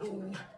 Oh, no.